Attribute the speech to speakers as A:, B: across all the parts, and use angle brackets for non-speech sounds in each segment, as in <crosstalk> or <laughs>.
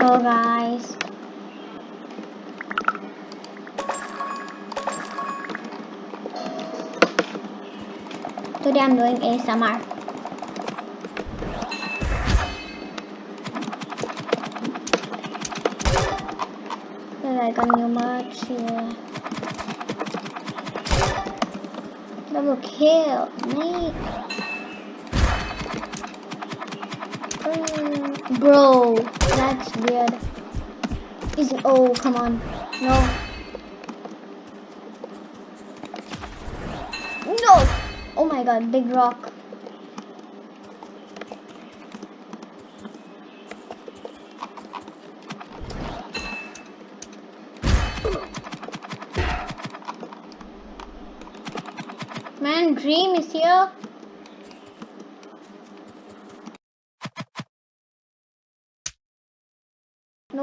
A: Hello guys. Today I'm doing ASMR. Like a new merch here. Double kill, mate. Bro, that's weird. Is it? Oh, come on. No. No! Oh my god, big rock. Man, Dream is here.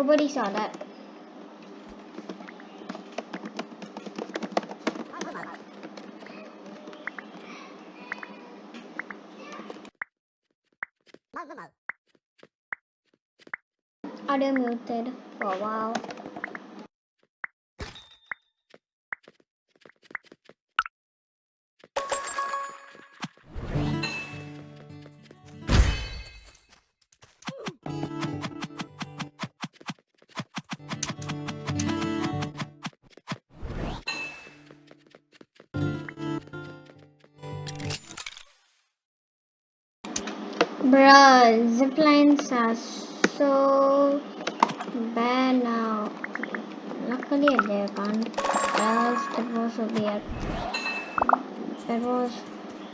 A: Nobody saw that. Audio muted for a while. Bruh, ziplines are so bad now. Luckily they can't. Else that was will be a was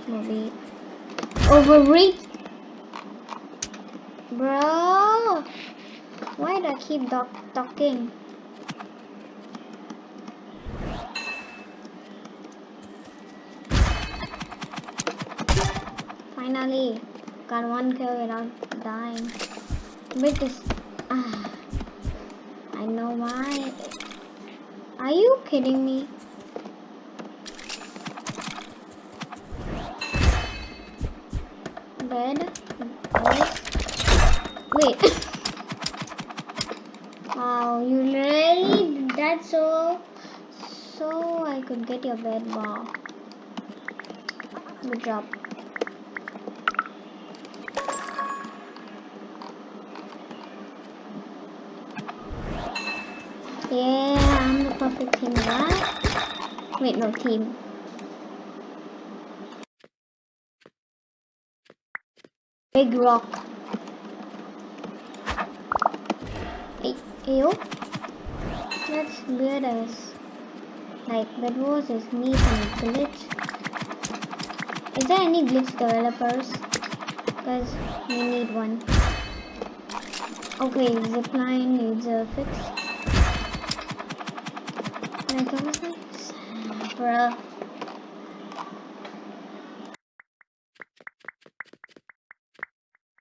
A: will be overreach. Bro, why do I keep talking? Finally, got one kill without dying. But this, ah, I know why. Are you kidding me? Red, wait. <laughs> wow, you really did that so, so I could get your bed. Wow. Good job. Perfect team, right? Wait, no team. Big rock. Hey, yo. That's weird as like that was is me from glitch. Is there any glitch developers? Because we need one. Okay, zipline needs a fix. Bruh.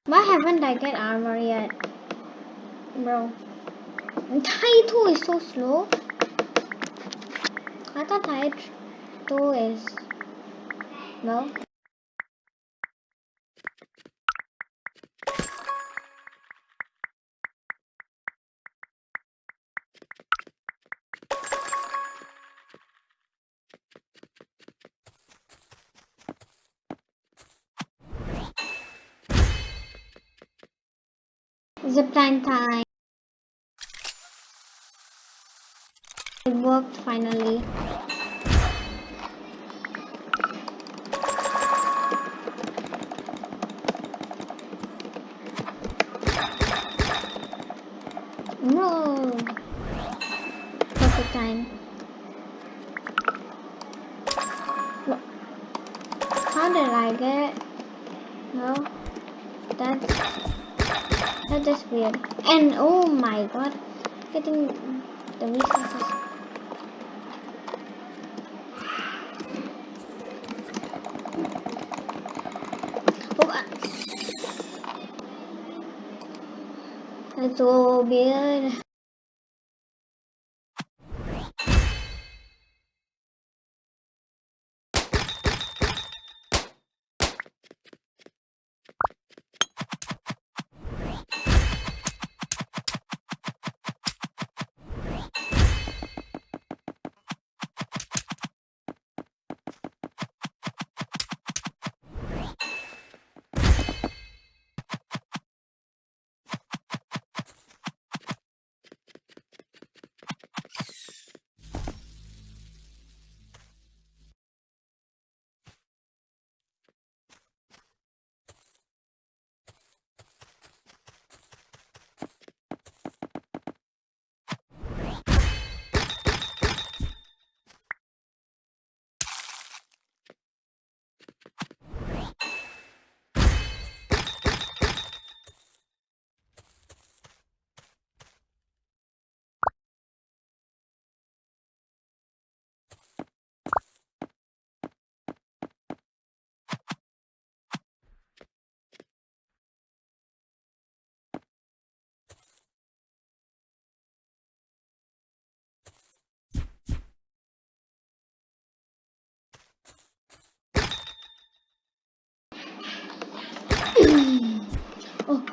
A: Why haven't I get armor yet? Bro. Taito is so slow. I thought Taito is... Well... Zipline time. It worked finally. No. Perfect time. How did I get? No. That's that's weird. And oh my god, getting the resources. Oh, uh, that's so weird.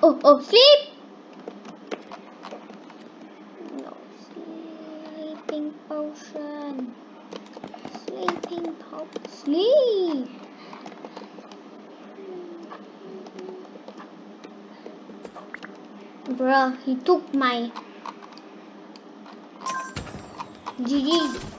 A: Oh, oh, sleep! No, sleeping potion. Sleeping potion. Sleep! Bruh, he took my GG.